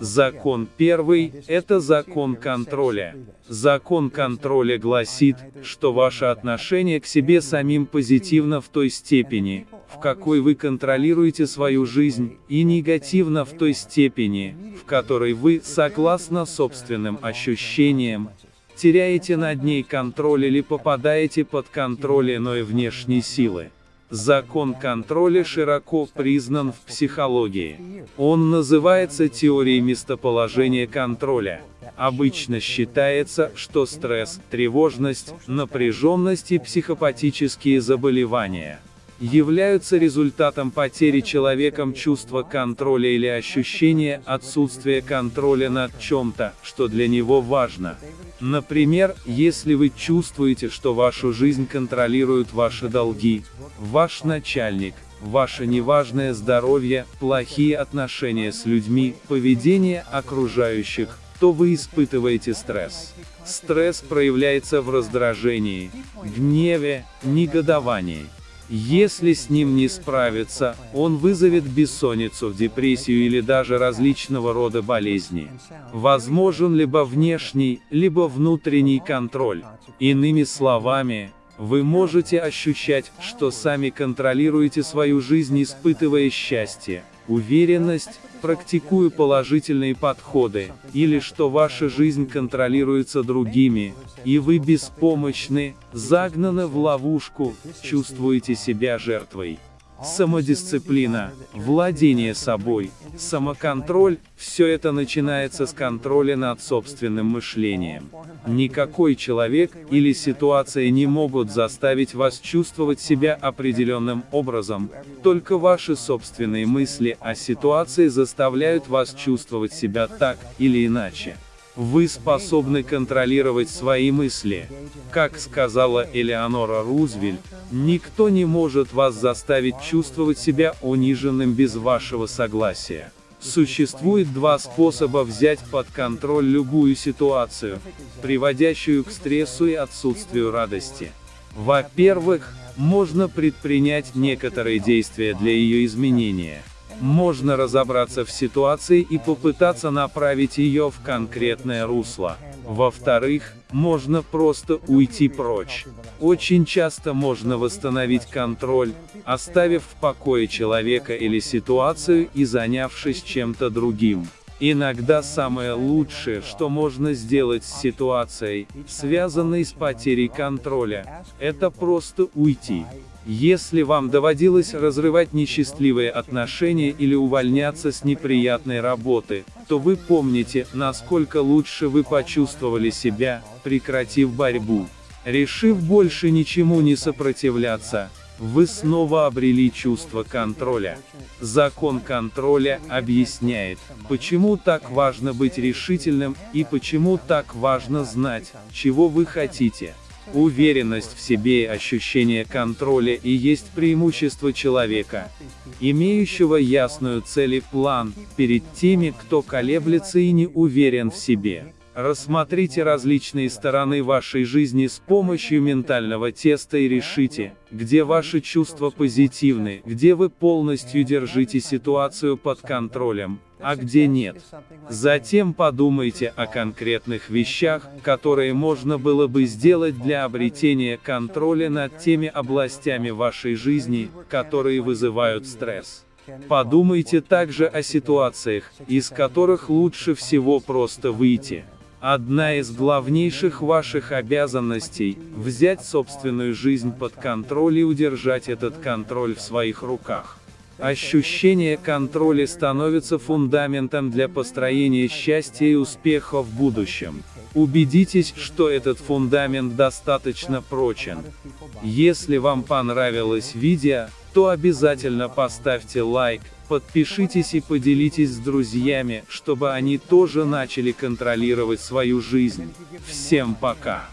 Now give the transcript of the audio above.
Закон первый – это закон контроля. Закон контроля гласит, что ваше отношение к себе самим позитивно в той степени, в какой вы контролируете свою жизнь, и негативно в той степени, в которой вы, согласно собственным ощущениям, теряете над ней контроль или попадаете под контроль иной внешней силы. Закон контроля широко признан в психологии. Он называется теорией местоположения контроля. Обычно считается, что стресс, тревожность, напряженность и психопатические заболевания – являются результатом потери человеком чувства контроля или ощущения отсутствия контроля над чем-то, что для него важно. Например, если вы чувствуете, что вашу жизнь контролируют ваши долги, ваш начальник, ваше неважное здоровье, плохие отношения с людьми, поведение окружающих, то вы испытываете стресс. Стресс проявляется в раздражении, гневе, негодовании. Если с ним не справиться, он вызовет бессонницу, депрессию или даже различного рода болезни. Возможен либо внешний, либо внутренний контроль. Иными словами, вы можете ощущать, что сами контролируете свою жизнь, испытывая счастье, уверенность, практикуя положительные подходы, или что ваша жизнь контролируется другими, и вы беспомощны, загнаны в ловушку, чувствуете себя жертвой. Самодисциплина, владение собой, самоконтроль – все это начинается с контроля над собственным мышлением. Никакой человек или ситуация не могут заставить вас чувствовать себя определенным образом, только ваши собственные мысли о ситуации заставляют вас чувствовать себя так или иначе. Вы способны контролировать свои мысли. Как сказала Элеонора Рузвельт, никто не может вас заставить чувствовать себя униженным без вашего согласия. Существует два способа взять под контроль любую ситуацию, приводящую к стрессу и отсутствию радости. Во-первых, можно предпринять некоторые действия для ее изменения можно разобраться в ситуации и попытаться направить ее в конкретное русло. Во-вторых, можно просто уйти прочь. Очень часто можно восстановить контроль, оставив в покое человека или ситуацию и занявшись чем-то другим. Иногда самое лучшее, что можно сделать с ситуацией, связанной с потерей контроля, это просто уйти. Если вам доводилось разрывать несчастливые отношения или увольняться с неприятной работы, то вы помните, насколько лучше вы почувствовали себя, прекратив борьбу. Решив больше ничему не сопротивляться, вы снова обрели чувство контроля. Закон контроля объясняет, почему так важно быть решительным, и почему так важно знать, чего вы хотите. Уверенность в себе и ощущение контроля и есть преимущество человека, имеющего ясную цель и план, перед теми, кто колеблется и не уверен в себе. Рассмотрите различные стороны вашей жизни с помощью ментального теста и решите, где ваши чувства позитивны, где вы полностью держите ситуацию под контролем, а где нет. Затем подумайте о конкретных вещах, которые можно было бы сделать для обретения контроля над теми областями вашей жизни, которые вызывают стресс. Подумайте также о ситуациях, из которых лучше всего просто выйти. Одна из главнейших ваших обязанностей – взять собственную жизнь под контроль и удержать этот контроль в своих руках. Ощущение контроля становится фундаментом для построения счастья и успеха в будущем. Убедитесь, что этот фундамент достаточно прочен. Если вам понравилось видео, то обязательно поставьте лайк, подпишитесь и поделитесь с друзьями, чтобы они тоже начали контролировать свою жизнь. Всем пока!